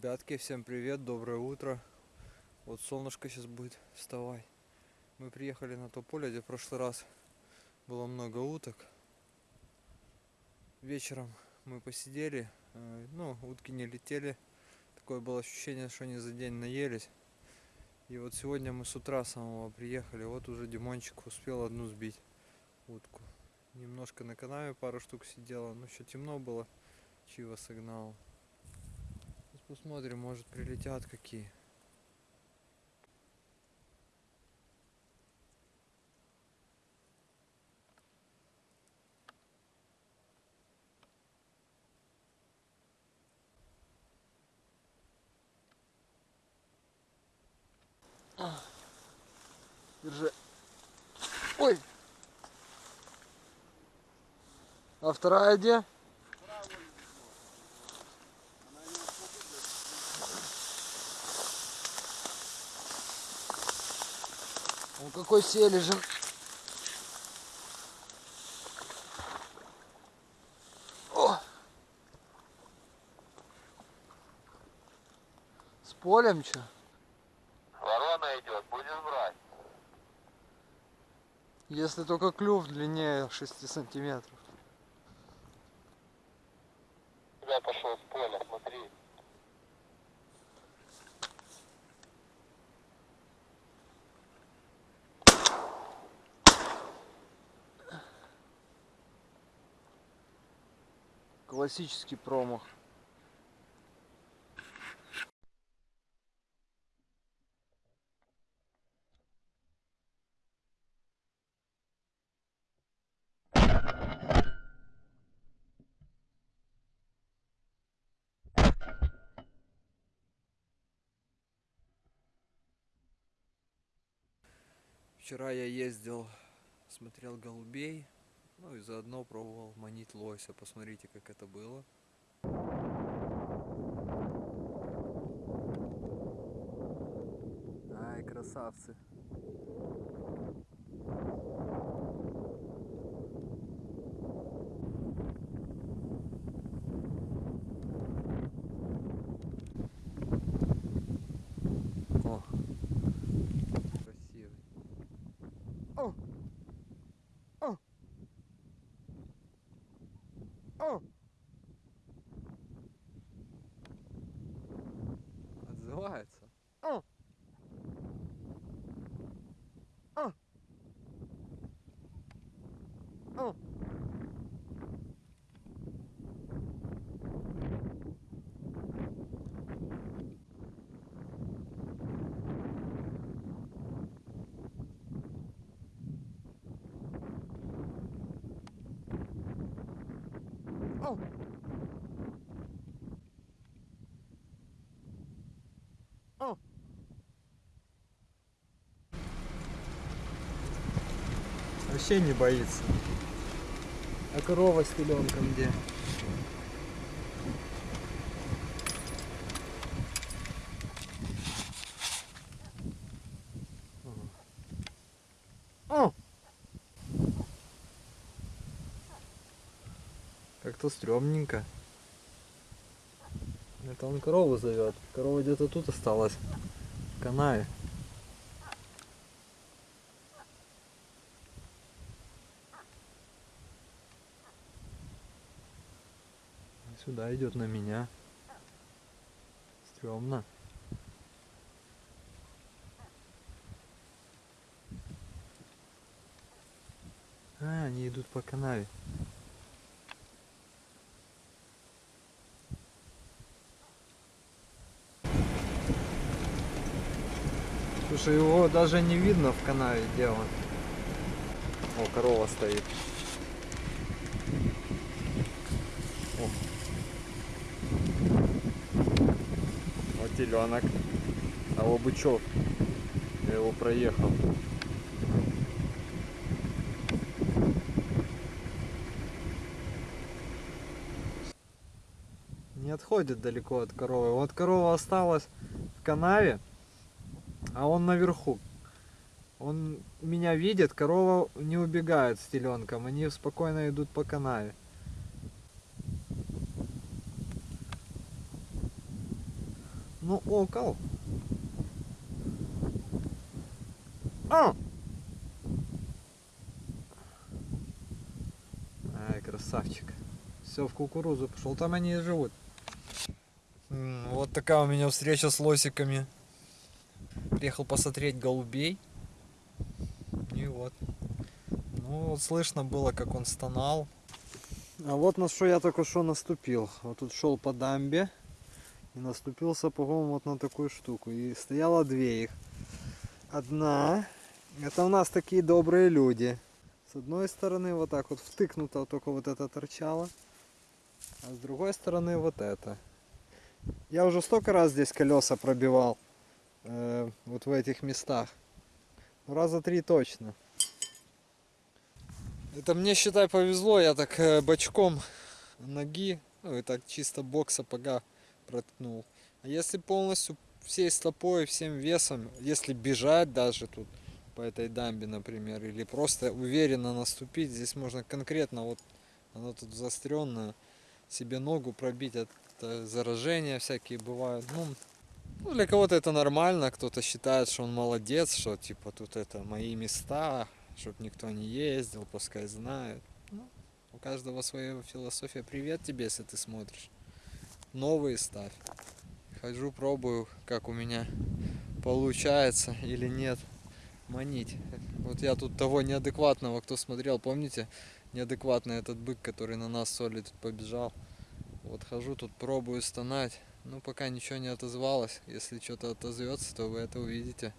Ребятки, всем привет, доброе утро. Вот солнышко сейчас будет вставать. Мы приехали на то поле, где в прошлый раз было много уток. Вечером мы посидели, э, ну, утки не летели. Такое было ощущение, что они за день наелись. И вот сегодня мы с утра самого приехали, вот уже Димончик успел одну сбить утку. Немножко на канаве пару штук сидела, но еще темно было, чего сигнал. Посмотрим, может прилетят какие. Держи. Ой! А вторая где? Он какой сележен. О! С полем что? Ворона идет, будешь брать. Если только клюв длиннее 6 сантиметров. Классический промах. Вчера я ездил, смотрел голубей, ну и заодно пробовал манить лося. Посмотрите, как это было. Ай, красавцы. О, красивый. О! О! О! Отзывается. О! О! О! О! О! Вообще не боится. А корова с теленком где? О! Как-то стрёмненько. Это он корову зовет. Корова где-то тут осталась. В канаве. Сюда идет на меня. Стремно. А, они идут по канаве. Слушай, его даже не видно в канаве, он. О, корова стоит. О. Вот теленок. А вот бычок. Я его проехал. Не отходит далеко от коровы. Вот корова осталась в канаве, а он наверху. Он меня видит, корова не убегает с теленком, они спокойно идут по канаве. Ну, окол. А! Ай, красавчик. Все, в кукурузу пошел. Там они и живут. Вот такая у меня встреча с лосиками. Приехал посмотреть голубей. И вот. Ну, вот слышно было, как он стонал. А вот на что я только что наступил. Вот тут шел по дамбе. И наступил сапогом вот на такую штуку. И стояло две их. Одна. Это у нас такие добрые люди. С одной стороны вот так вот втыкнуто только вот это торчало. А с другой стороны вот это. Я уже столько раз здесь колеса пробивал. э, вот в этих местах. Ну, раза три точно. Это мне, считай, повезло. Я так э, бочком ноги, ну и так чисто бок сапога проткнул. А если полностью всей стопой, всем весом, если бежать даже тут по этой дамбе, например, или просто уверенно наступить, здесь можно конкретно, вот оно тут заостренное, себе ногу пробить, это заражения всякие бывают. Ну, ну, для кого-то это нормально, кто-то считает, что он молодец, что типа тут это мои места, чтобы никто не ездил, пускай знают. Ну, у каждого своя философия. Привет тебе, если ты смотришь. Новые ставь. Хожу, пробую, как у меня получается или нет манить. Вот я тут того неадекватного, кто смотрел, помните? Неадекватный этот бык, который на нас соли тут побежал. Вот хожу тут, пробую стонать. Ну, пока ничего не отозвалось. Если что-то отозвется, то вы это увидите.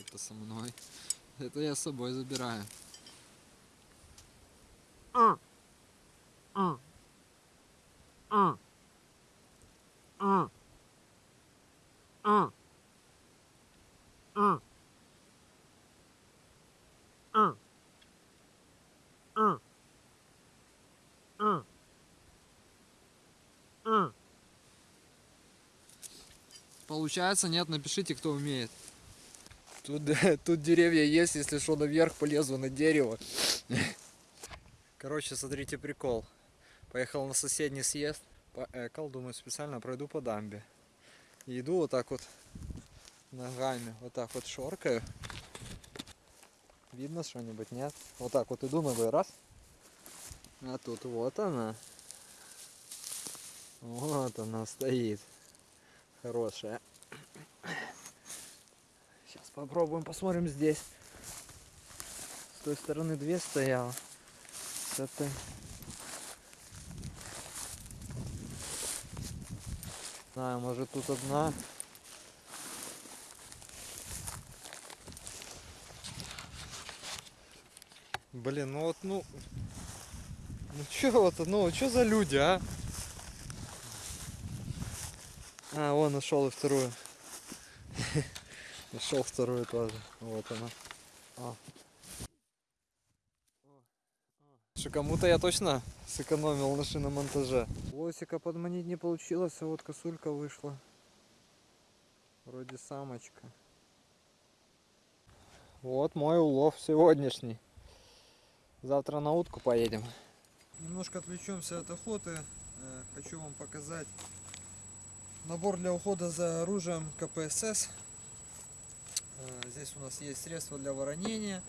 Это со мной. Это я с собой забираю. А. А. А. А. А. А. А. А. А. А. Получается, нет, напишите, кто умеет. Тут, тут деревья есть, если что, наверх полезу на дерево. Короче, смотрите прикол. Поехал на соседний съезд, поэкал, думаю, специально пройду по дамбе. И иду вот так вот ногами, вот так вот шоркаю. Видно что-нибудь, нет? Вот так вот иду ногой, раз. А тут вот она. Вот она стоит. Хорошая. Сейчас попробуем, посмотрим здесь. С той стороны две стояла. Этой. знаю, может тут одна. Блин, ну вот, ну... Ну чё вот, ну чё за люди, а? А, вон нашел и вторую. Нашел вторую тоже. Вот она. А. Что кому-то я точно сэкономил на шиномонтаже. Лосика подманить не получилось, а вот косулька вышла. Вроде самочка. Вот мой улов сегодняшний. Завтра на утку поедем. Немножко отвлечемся от охоты. Э, Хочу вам показать набор для ухода за оружием КПСС. Э, Здесь у нас есть средства для воронения,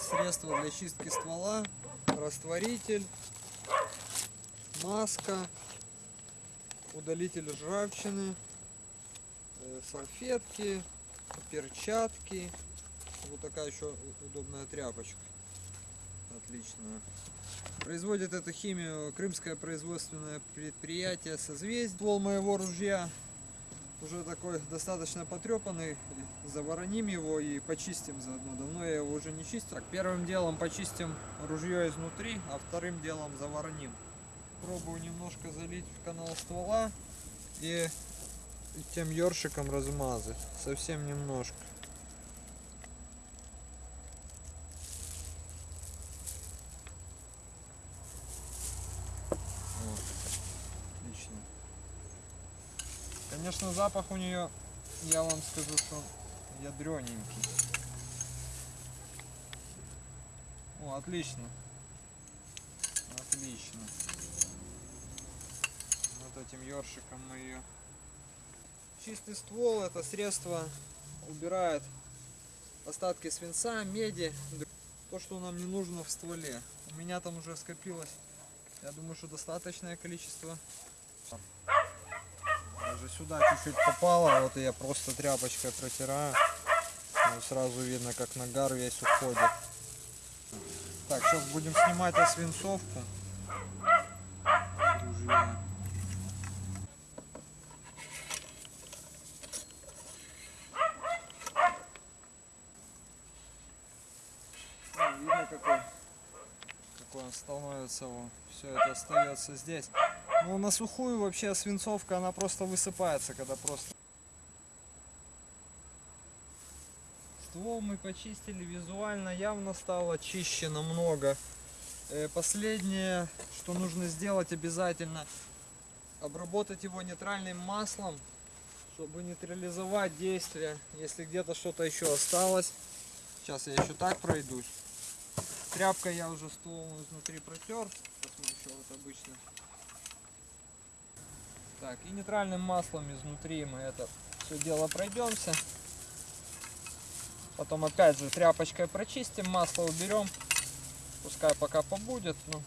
средства для чистки ствола, растворитель, маска, удалитель ржавчины, э, салфетки, перчатки. Вот такая еще удобная тряпочка. Отличная. Производит эту химию крымское производственное предприятие «Созвездие». Ствол моего ружья уже такой достаточно потрепанный. Завороним его и почистим заодно. Давно я его уже не чистил. Так, первым делом почистим ружье изнутри, а вторым делом завороним. Пробую немножко залить в канал ствола и тем ёршиком размазать. Совсем немножко. Вот. Отлично. Конечно, запах у нее, я вам скажу, что ядрененький. О, отлично. Отлично. этим ёршиком мы ее. Чистый ствол это средство убирает остатки свинца, меди, то, что нам не нужно в стволе. У меня там уже скопилось, я думаю, что достаточное количество. Даже сюда чуть-чуть попало, вот я просто тряпочкой протираю. Ну, сразу видно, как нагар весь уходит. Так, сейчас будем снимать освинцовку. Ружья. Ну, видно какой, становится. Все это остается здесь. Ну на сухую вообще свинцовка, она просто высыпается, когда просто Ствол мы почистили визуально, явно стало чище намного. Э, Последнее, что нужно сделать обязательно, обработать его нейтральным маслом, чтобы нейтрализовать действие, если где-то что-то еще осталось. Сейчас я еще так пройдусь. Тряпкой я уже ствол изнутри протер, посмотрю, вот обычно. Так, и нейтральным маслом изнутри мы это все дело пройдемся. Потом опять же тряпочкой прочистим, масло уберем. Пускай пока побудет. Ну.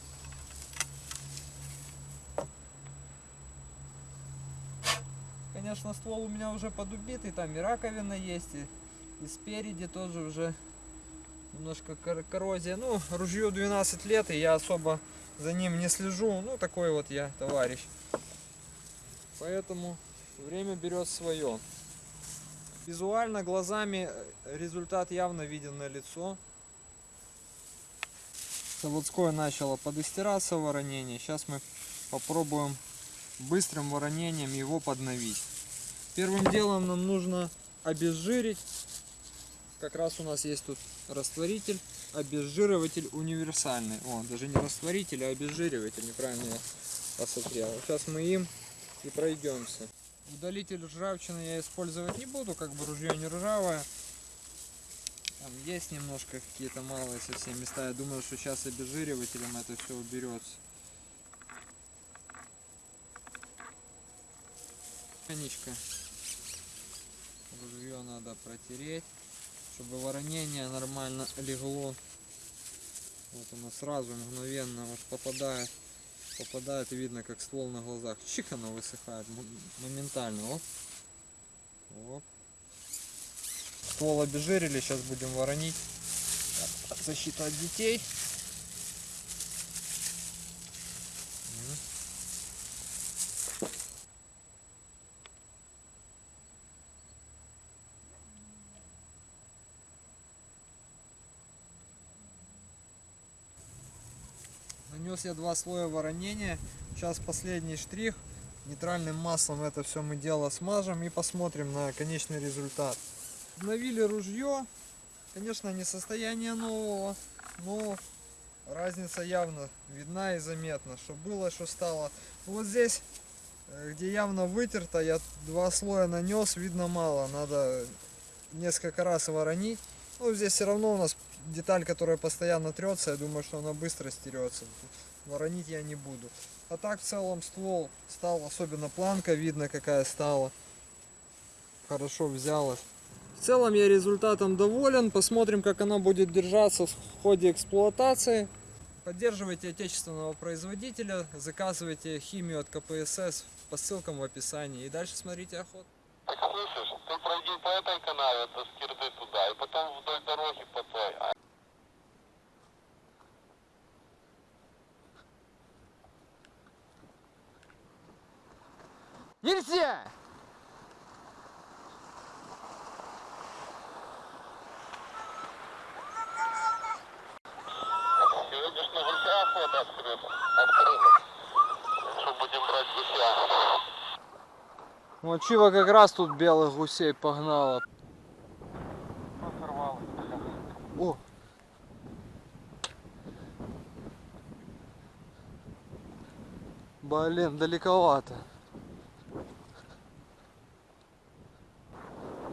Конечно, ствол у меня уже подубитый, там и раковина есть, и, и спереди тоже уже немножко кор- коррозия. Ну, ружью 12 лет, и я особо за ним не слежу. Ну, такой вот я товарищ. Поэтому время берет свое. Визуально, глазами э, результат явно виден на лицо. Заводское начало подыстираться воронение. Сейчас мы попробуем быстрым воронением его подновить. Первым делом нам нужно обезжирить. Как раз у нас есть тут растворитель, обезжириватель универсальный. О, даже не растворитель, а обезжириватель. Неправильно я посмотрел. Сейчас мы им и пройдемся. Удалитель ржавчины я использовать не буду, как бы ружье не ржавое. Там есть немножко какие-то малые совсем места. Я думаю, что сейчас обезжиривателем это все уберется. Коничка. Ружье надо протереть, чтобы воронение нормально легло. Вот оно сразу мгновенно вот попадает попадает и видно как ствол на глазах чик оно высыхает моментально оп. Оп. ствол обезжирили сейчас будем воронить Так, защита от детей Нанес я два слоя воронения. Сейчас последний штрих. Нейтральным маслом это все мы дело смажем и посмотрим на конечный результат. Обновили ружье. Конечно, не состояние нового, но разница явно видна и заметна. Что было, что стало. Вот здесь, э, где явно вытерто, я два слоя нанес, видно мало. Надо несколько раз воронить. Ну, здесь все равно у нас деталь, которая постоянно трется, я думаю, что она быстро стерется. Воронить я не буду. А так в целом ствол стал, особенно планка видно какая стала. Хорошо взялась. В целом я результатом доволен. Посмотрим, как она будет держаться в ходе эксплуатации. Поддерживайте отечественного производителя, заказывайте химию от КПСС по ссылкам в описании. И дальше смотрите охоту. Так слышишь, ты пройди по этой канаве до Скирды туда, и потом вдоль дороги по той. Нельзя! сегодня ж на гуся охота. Что будем брать гуся? Вот Чива как раз тут белых гусей погнала. Порвал. О! Блин, далековато.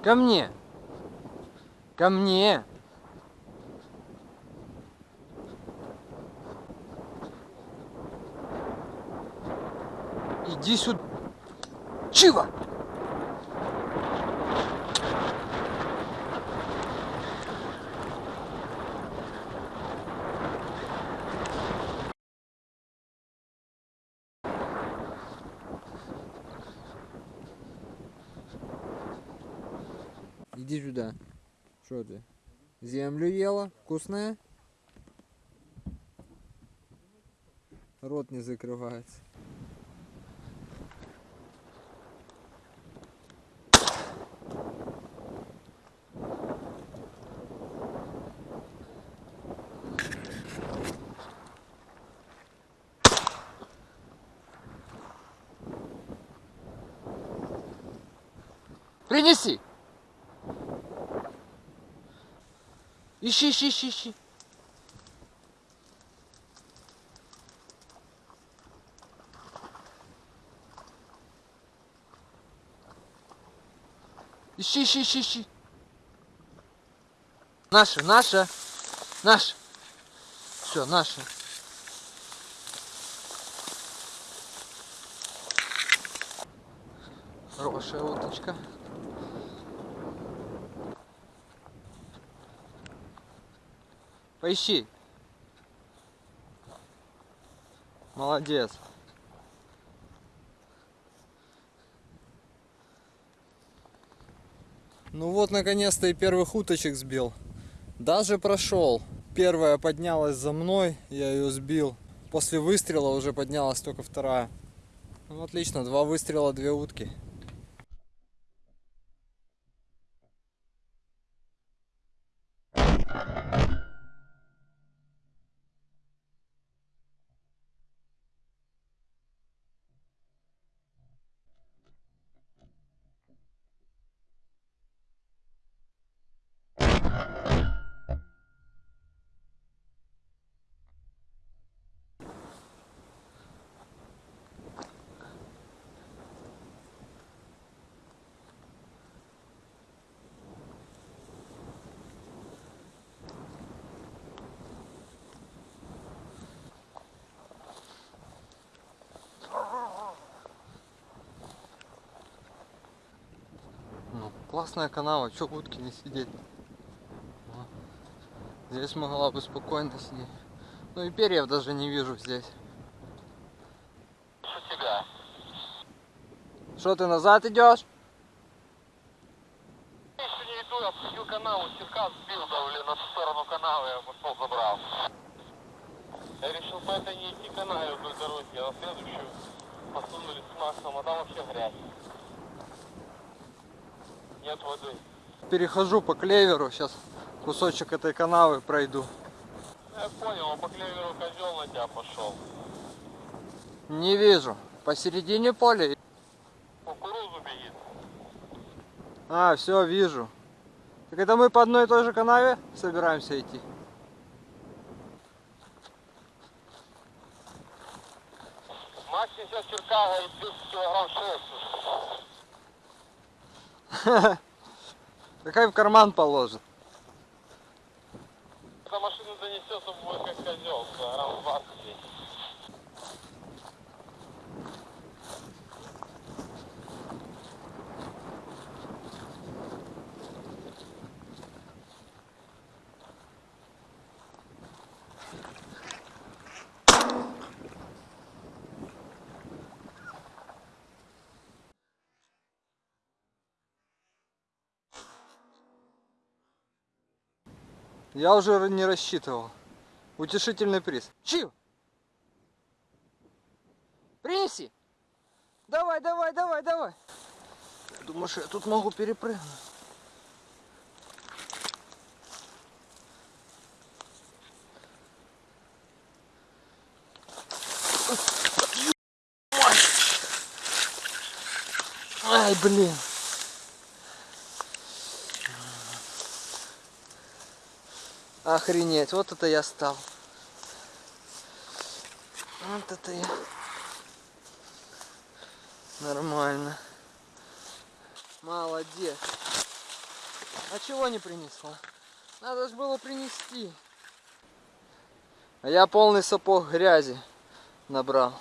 Ко мне! Ко мне! Иди сюда. Чего? Иди сюда. Что ты? Землю ела? Вкусная? Рот не закрывается. Принеси! Ищи, ищи, ищи, ищи. Ищи, ищи, ищи, ищи. Наша, наша, наша. Все, наша. Хорошая уточка. Поищи. Молодец. Ну вот, наконец-то и первых уточек сбил. Даже прошел. Первая поднялась за мной, я ее сбил. После выстрела уже поднялась только вторая. Ну, отлично, два выстрела, две утки. Классная канава, чё в утке не сидеть? Здесь могла бы спокойно сидеть. Ну и перьев даже не вижу здесь. Что тебя? Что ты назад идешь? Я еще не иду, я обходил канаву, сирка сбил, да, блин, на ту сторону канавы я пошел забрал. Я решил по этой не идти канаве вдоль дороги, а на следующую посунули с Максом, а там вообще грязь. Нет воды. Перехожу по клеверу, сейчас кусочек этой канавы пройду. Ну, Я понял, он по клеверу козел на тебя пошел. Не вижу. Посередине поля. Кукурузу бегит. А, все, вижу. Так это мы по одной и той же канаве собираемся идти? Макс несет черкага и 200 килограмм шерсти. Какая в карман положит? Эта машина занесет, он как козел, 20. Я уже не рассчитывал. Утешительный приз. Чив! Принеси! Давай, давай, давай, давай! Думаешь, я тут могу перепрыгнуть? Ай, блин! Охренеть, вот это я стал. Вот это я. Нормально. Молодец. А чего не принесла? Надо же было принести. А я полный сапог грязи набрал.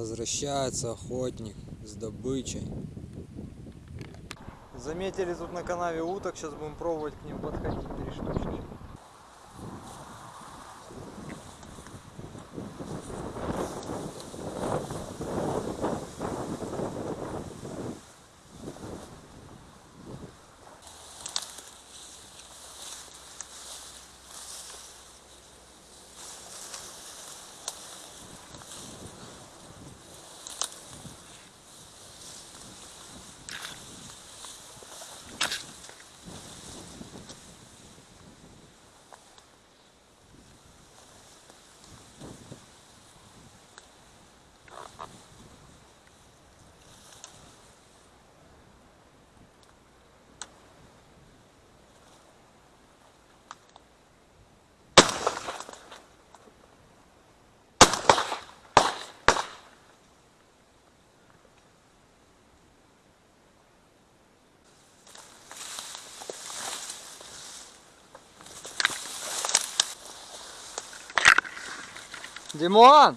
Возвращается охотник с добычей. Заметили тут на канаве уток, сейчас будем пробовать к ним подходить три штучки. Димон!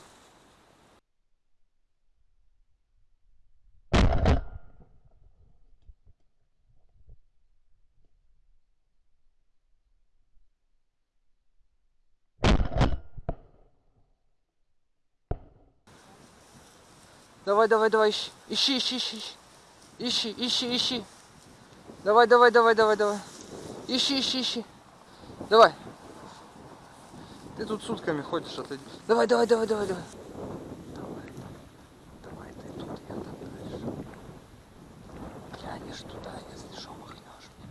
Давай, давай, давай, ищи, ищи, ищи, ищи, ищи, ищи, ищи. Давай, давай, давай, давай, давай. Ищи, ищи, ищи. Давай. Ты тут сутками ходишь, отойди. Давай, давай, давай, давай, давай. Давай, давай, ты тут, я там дальше. Глянешь туда, если что, махнешь мне.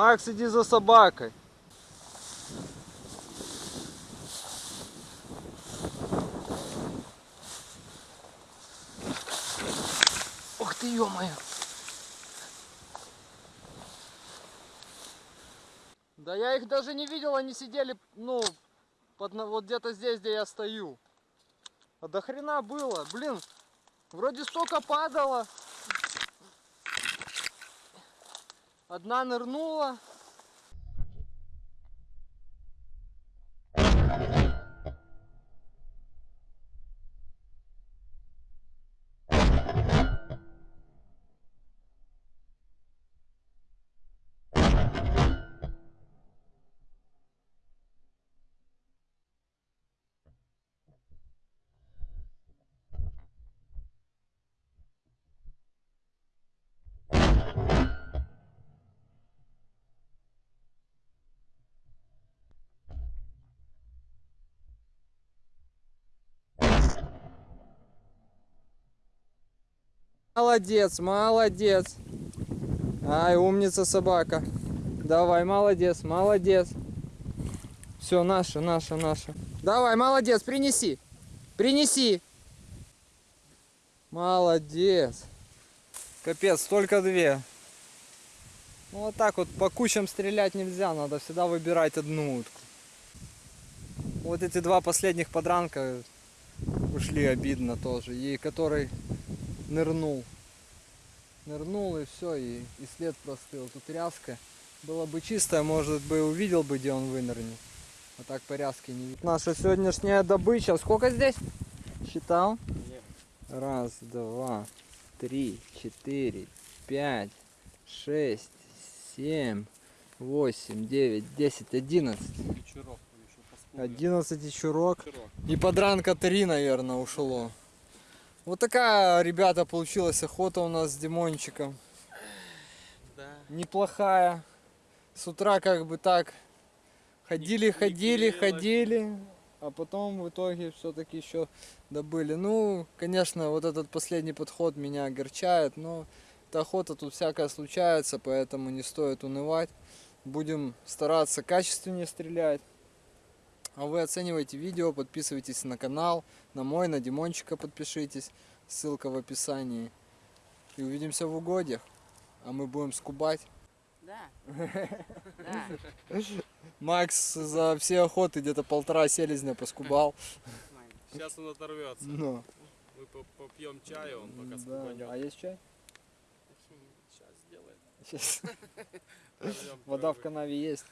Макс, иди за собакой. Ух ты, ё-моё. Да я их даже не видел, они сидели, ну, под, вот где-то здесь, где я стою. А до хрена было, блин, вроде столько падало. Одна нырнула. Молодец, молодец. Ай, умница собака. Давай, молодец, молодец. Все, наша, наша, наша. Давай, молодец, принеси. Принеси. Молодец. Капец, только две. Ну вот так вот по кучам стрелять нельзя, надо всегда выбирать одну утку. Вот эти два последних подранка ушли обидно тоже. И который нырнул. Нырнул и все, и, и след простыл. Тут ряска. Было бы чистое, может бы увидел бы, где он вынырнет. А так по ряске не видно. Наша сегодняшняя добыча. Сколько здесь? Считал? Раз, два, три, четыре, пять, шесть, семь, восемь, девять, десять, одиннадцать. Вечерок. Одиннадцать чурок. Вечерок. И подранка три, наверное, ушло. Вот такая, ребята, получилась охота у нас с Димончиком. Да. Неплохая. С утра как бы так ходили, Не- не ходили, клеилось. ходили. а потом в итоге все-таки еще добыли. Ну, конечно, вот этот последний подход меня огорчает, но эта охота тут всякое случается, поэтому не стоит унывать. Будем стараться качественнее стрелять. А вы оценивайте видео, подписывайтесь на канал, на мой, на Димончика подпишитесь, ссылка в описании. И увидимся в угодьях, а мы будем скубать. Да. Да. Макс за все охоты где-то полтора селезня поскубал. Сейчас он оторвется. Ну, Мы по- попьем чаю, он пока да, скубанет. да. А есть чай? Сейчас сделает. Сейчас. Вода в канаве есть.